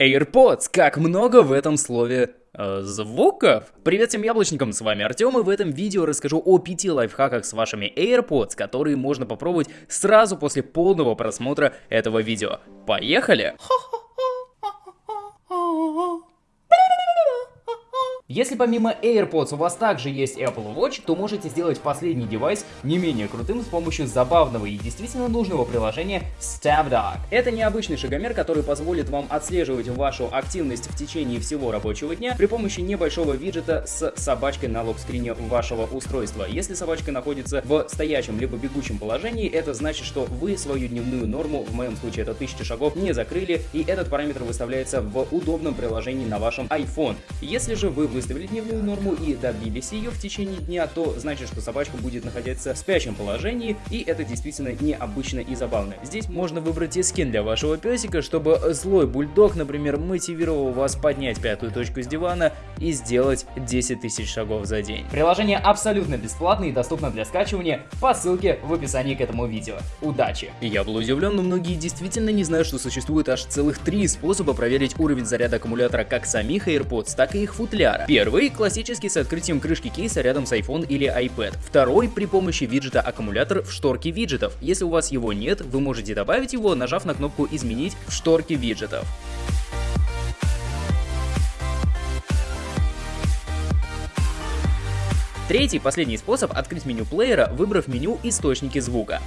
AirPods, как много в этом слове э, звуков. Привет всем яблочникам, с вами Артем, и в этом видео расскажу о 5 лайфхаках с вашими AirPods, которые можно попробовать сразу после полного просмотра этого видео. Поехали! Если помимо AirPods у вас также есть Apple Watch, то можете сделать последний девайс не менее крутым с помощью забавного и действительно нужного приложения StepDog. Это необычный шагомер, который позволит вам отслеживать вашу активность в течение всего рабочего дня при помощи небольшого виджета с собачкой на лог-скрине вашего устройства. Если собачка находится в стоячем либо бегущем положении, это значит, что вы свою дневную норму, в моем случае это 1000 шагов, не закрыли, и этот параметр выставляется в удобном приложении на вашем iPhone. Если же вы выставили дневную норму и добились ее в течение дня, то значит, что собачка будет находиться в спящем положении, и это действительно необычно и забавно. Здесь можно выбрать и скин для вашего песика, чтобы злой бульдог, например, мотивировал вас поднять пятую точку с дивана и сделать 10 тысяч шагов за день. Приложение абсолютно бесплатное и доступно для скачивания по ссылке в описании к этому видео. Удачи! Я был удивлен, но многие действительно не знают, что существует аж целых три способа проверить уровень заряда аккумулятора как самих AirPods, так и их футляра. Первый – классический с открытием крышки кейса рядом с iPhone или iPad. Второй – при помощи виджета аккумулятор в шторке виджетов. Если у вас его нет, вы можете добавить его, нажав на кнопку «Изменить» в шторке виджетов. Третий, последний способ – открыть меню плеера, выбрав меню «Источники звука».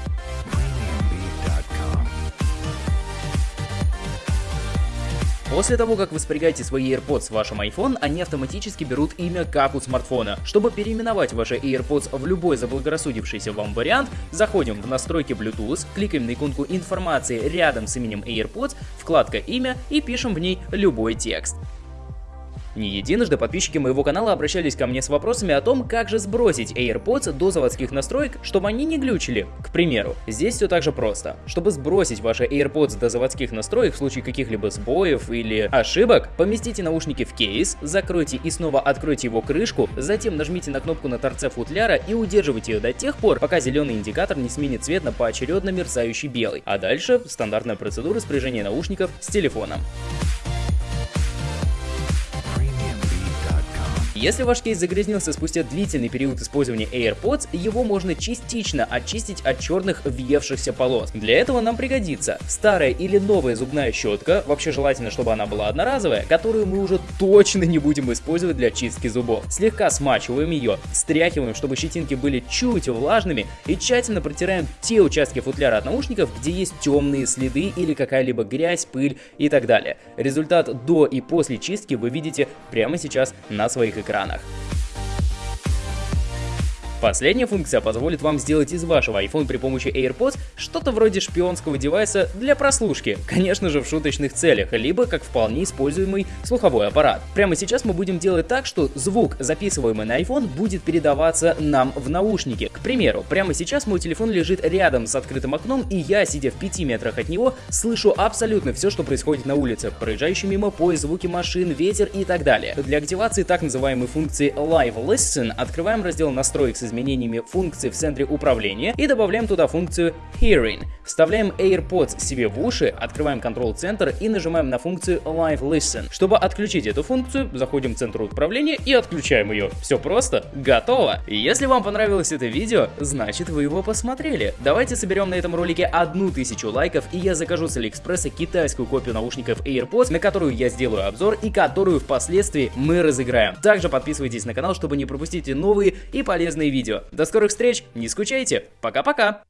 После того, как вы спрягаете свои AirPods в вашем iPhone, они автоматически берут имя как у смартфона. Чтобы переименовать ваши AirPods в любой заблагорассудившийся вам вариант, заходим в настройки Bluetooth, кликаем на иконку информации рядом с именем AirPods, вкладка «Имя» и пишем в ней любой текст. Не единожды подписчики моего канала обращались ко мне с вопросами о том, как же сбросить AirPods до заводских настроек, чтобы они не глючили. К примеру, здесь все так же просто. Чтобы сбросить ваши AirPods до заводских настроек в случае каких-либо сбоев или ошибок, поместите наушники в кейс, закройте и снова откройте его крышку, затем нажмите на кнопку на торце футляра и удерживайте ее до тех пор, пока зеленый индикатор не сменит цвет на поочередно мерцающий белый. А дальше стандартная процедура спряжения наушников с телефоном. Если ваш кейс загрязнился спустя длительный период использования AirPods, его можно частично очистить от черных въевшихся полос. Для этого нам пригодится старая или новая зубная щетка, вообще желательно, чтобы она была одноразовая, которую мы уже точно не будем использовать для чистки зубов. Слегка смачиваем ее, стряхиваем, чтобы щетинки были чуть влажными и тщательно протираем те участки футляра от наушников, где есть темные следы или какая-либо грязь, пыль и так далее. Результат до и после чистки вы видите прямо сейчас на своих экранах экранах. Последняя функция позволит вам сделать из вашего iPhone при помощи AirPods что-то вроде шпионского девайса для прослушки, конечно же в шуточных целях, либо как вполне используемый слуховой аппарат. Прямо сейчас мы будем делать так, что звук, записываемый на iPhone, будет передаваться нам в наушники. К примеру, прямо сейчас мой телефон лежит рядом с открытым окном, и я, сидя в 5 метрах от него, слышу абсолютно все, что происходит на улице, проезжающий мимо поезд, звуки машин, ветер и так далее. Для активации так называемой функции Live Listen открываем раздел настроек с изменениями функций в центре управления и добавляем туда функцию Hearing. Вставляем AirPods себе в уши, открываем Control Center и нажимаем на функцию Live Listen. Чтобы отключить эту функцию, заходим в центр управления и отключаем ее. Все просто, готово. Если вам понравилось это видео, значит вы его посмотрели. Давайте соберем на этом ролике одну тысячу лайков и я закажу с Алиэкспресса китайскую копию наушников AirPods, на которую я сделаю обзор и которую впоследствии мы разыграем. Также подписывайтесь на канал, чтобы не пропустить новые и полезные видео видео. До скорых встреч, не скучайте, пока-пока!